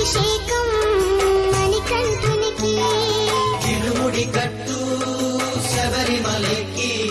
అభిషేకం మణికంఠునికి. తిరుముడి కట్టు శబరిమలకి.